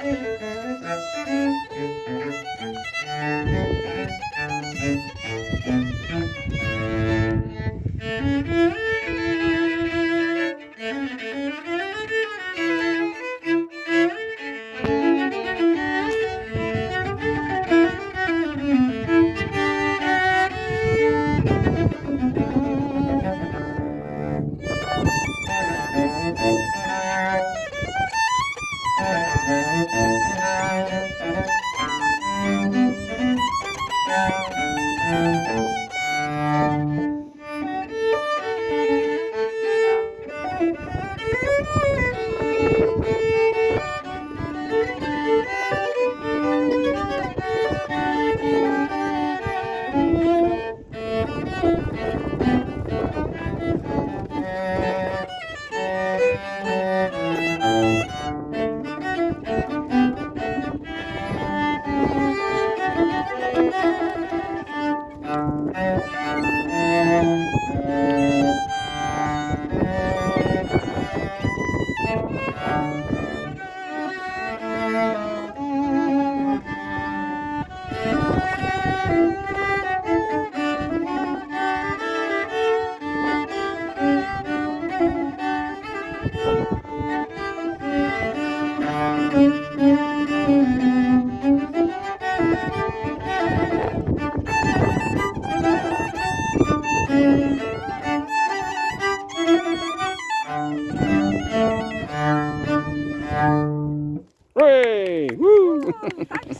Thank you. Thank you. de